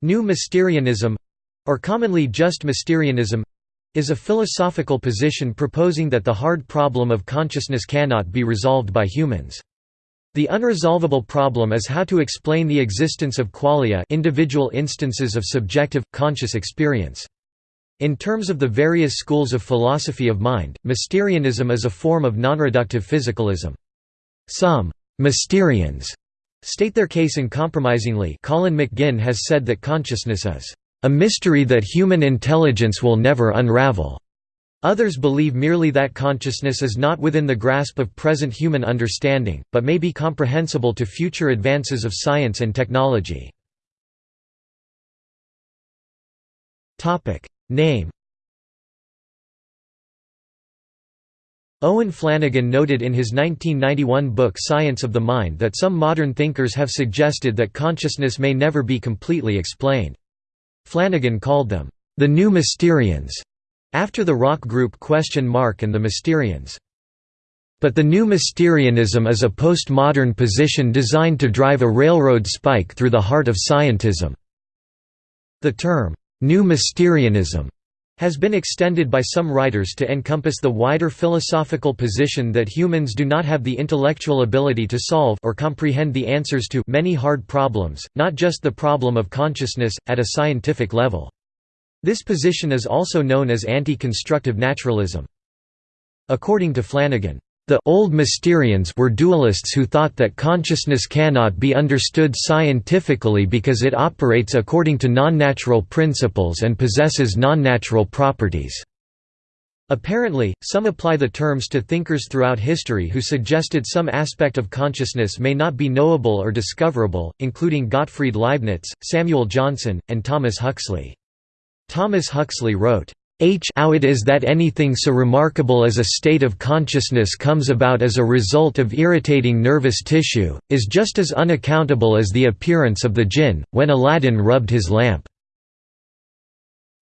New Mysterianism—or commonly just Mysterianism—is a philosophical position proposing that the hard problem of consciousness cannot be resolved by humans. The unresolvable problem is how to explain the existence of qualia individual instances of subjective, conscious experience. In terms of the various schools of philosophy of mind, Mysterianism is a form of nonreductive physicalism. Some «Mysterians» state their case uncompromisingly Colin McGinn has said that consciousness is «a mystery that human intelligence will never unravel». Others believe merely that consciousness is not within the grasp of present human understanding, but may be comprehensible to future advances of science and technology. Name Owen Flanagan noted in his 1991 book Science of the Mind that some modern thinkers have suggested that consciousness may never be completely explained. Flanagan called them, "...the new Mysterians", after the rock group Question Mark and the Mysterians. But the new Mysterianism is a postmodern position designed to drive a railroad spike through the heart of scientism. The term, New Mysterianism has been extended by some writers to encompass the wider philosophical position that humans do not have the intellectual ability to solve or comprehend the answers to many hard problems, not just the problem of consciousness, at a scientific level. This position is also known as anti-constructive naturalism. According to Flanagan, the old Mysterians were dualists who thought that consciousness cannot be understood scientifically because it operates according to non-natural principles and possesses non-natural properties. Apparently, some apply the terms to thinkers throughout history who suggested some aspect of consciousness may not be knowable or discoverable, including Gottfried Leibniz, Samuel Johnson, and Thomas Huxley. Thomas Huxley wrote, H how it is that anything so remarkable as a state of consciousness comes about as a result of irritating nervous tissue, is just as unaccountable as the appearance of the jinn, when Aladdin rubbed his lamp.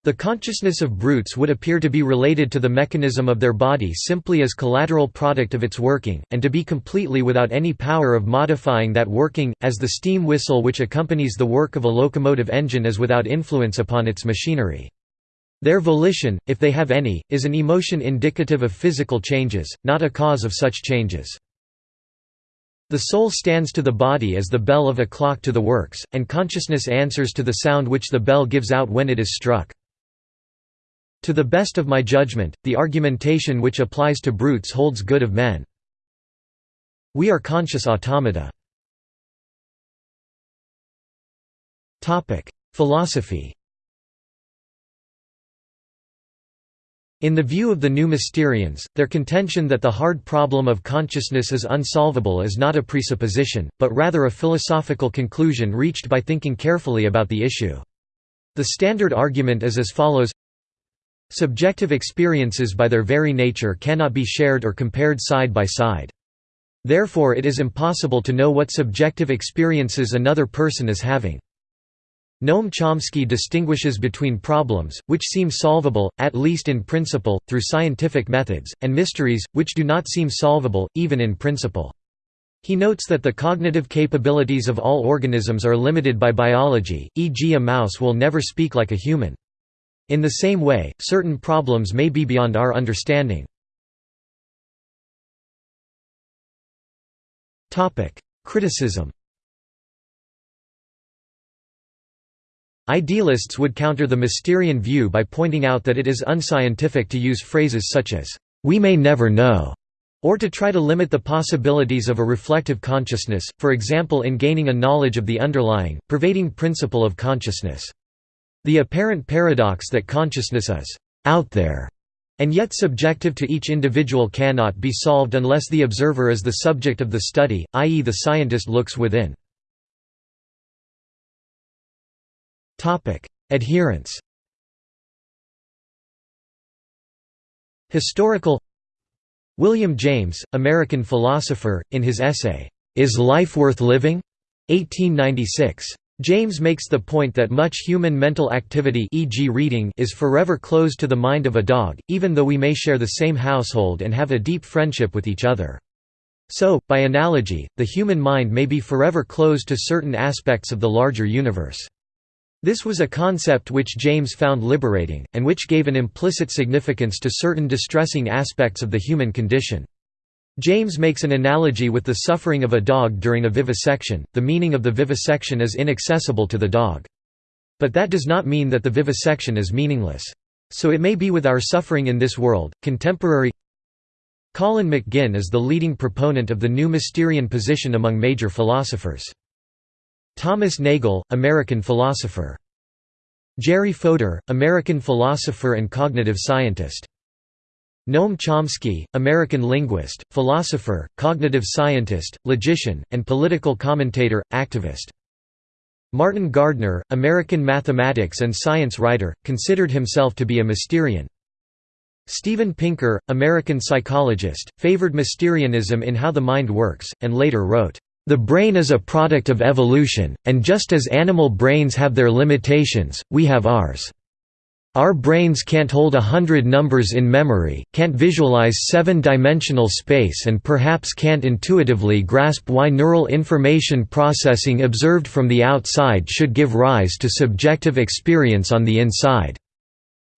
The consciousness of brutes would appear to be related to the mechanism of their body simply as collateral product of its working, and to be completely without any power of modifying that working, as the steam whistle which accompanies the work of a locomotive engine is without influence upon its machinery. Their volition, if they have any, is an emotion indicative of physical changes, not a cause of such changes. The soul stands to the body as the bell of a clock to the works, and consciousness answers to the sound which the bell gives out when it is struck. To the best of my judgment, the argumentation which applies to brutes holds good of men. We are conscious automata. Philosophy In the view of the New Mysterians, their contention that the hard problem of consciousness is unsolvable is not a presupposition, but rather a philosophical conclusion reached by thinking carefully about the issue. The standard argument is as follows Subjective experiences by their very nature cannot be shared or compared side by side. Therefore it is impossible to know what subjective experiences another person is having. Noam Chomsky distinguishes between problems, which seem solvable, at least in principle, through scientific methods, and mysteries, which do not seem solvable, even in principle. He notes that the cognitive capabilities of all organisms are limited by biology, e.g. a mouse will never speak like a human. In the same way, certain problems may be beyond our understanding. Criticism Idealists would counter the Mysterian view by pointing out that it is unscientific to use phrases such as, "'we may never know' or to try to limit the possibilities of a reflective consciousness, for example in gaining a knowledge of the underlying, pervading principle of consciousness. The apparent paradox that consciousness is «out there» and yet subjective to each individual cannot be solved unless the observer is the subject of the study, i.e. the scientist looks within. Adherence. Historical William James, American philosopher, in his essay, Is Life Worth Living? 1896. James makes the point that much human mental activity e.g. reading is forever closed to the mind of a dog, even though we may share the same household and have a deep friendship with each other. So, by analogy, the human mind may be forever closed to certain aspects of the larger universe. This was a concept which James found liberating, and which gave an implicit significance to certain distressing aspects of the human condition. James makes an analogy with the suffering of a dog during a vivisection, the meaning of the vivisection is inaccessible to the dog. But that does not mean that the vivisection is meaningless. So it may be with our suffering in this world. Contemporary Colin McGinn is the leading proponent of the new Mysterian position among major philosophers. Thomas Nagel, American philosopher. Jerry Fodor, American philosopher and cognitive scientist. Noam Chomsky, American linguist, philosopher, cognitive scientist, logician, and political commentator, activist. Martin Gardner, American mathematics and science writer, considered himself to be a Mysterian. Steven Pinker, American psychologist, favored Mysterianism in How the Mind Works, and later wrote, "...the brain is a product of evolution, and just as animal brains have their limitations, we have ours." Our brains can't hold a hundred numbers in memory, can't visualize seven-dimensional space and perhaps can't intuitively grasp why neural information processing observed from the outside should give rise to subjective experience on the inside.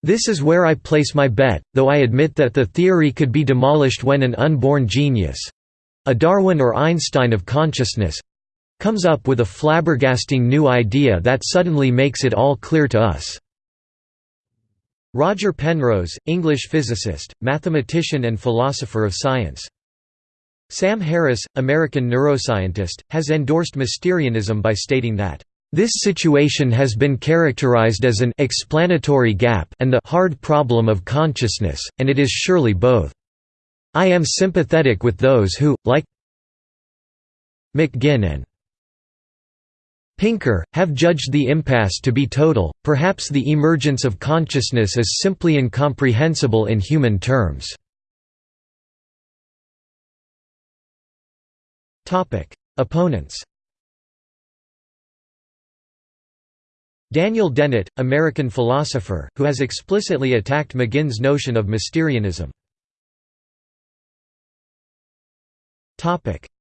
This is where I place my bet, though I admit that the theory could be demolished when an unborn genius—a Darwin or Einstein of consciousness—comes up with a flabbergasting new idea that suddenly makes it all clear to us. Roger Penrose, English physicist, mathematician and philosopher of science. Sam Harris, American neuroscientist, has endorsed Mysterianism by stating that, "...this situation has been characterized as an explanatory gap and the hard problem of consciousness, and it is surely both. I am sympathetic with those who, like McGinn and Pinker, have judged the impasse to be total, perhaps the emergence of consciousness is simply incomprehensible in human terms. Opponents Daniel Dennett, American philosopher, who has explicitly attacked McGinn's notion of Mysterianism.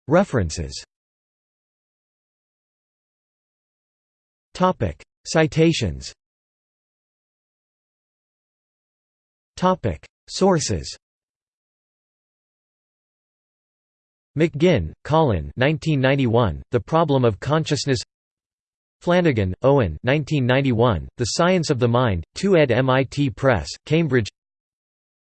References Topic: Citations. Topic: Sources. McGinn, Colin 1991, The Problem of Consciousness Flanagan, Owen 1991, The Science of the Mind, 2 ed. MIT Press, Cambridge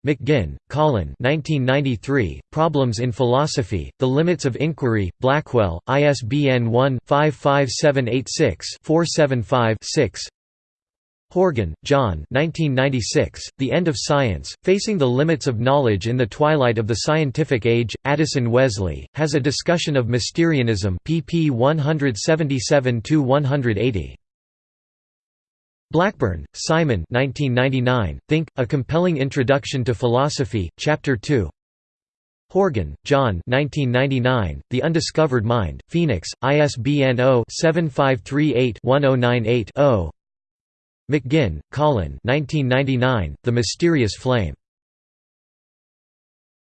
McGinn, Colin 1993, Problems in Philosophy, The Limits of Inquiry, Blackwell, ISBN 1-55786-475-6 Horgan, John 1996, The End of Science, Facing the Limits of Knowledge in the Twilight of the Scientific Age, Addison Wesley, has a discussion of Mysterianism pp 177–180. Blackburn, Simon 1999, Think, A Compelling Introduction to Philosophy, Chapter 2 Horgan, John 1999, The Undiscovered Mind, Phoenix, ISBN 0-7538-1098-0 McGinn, Colin 1999, The Mysterious Flame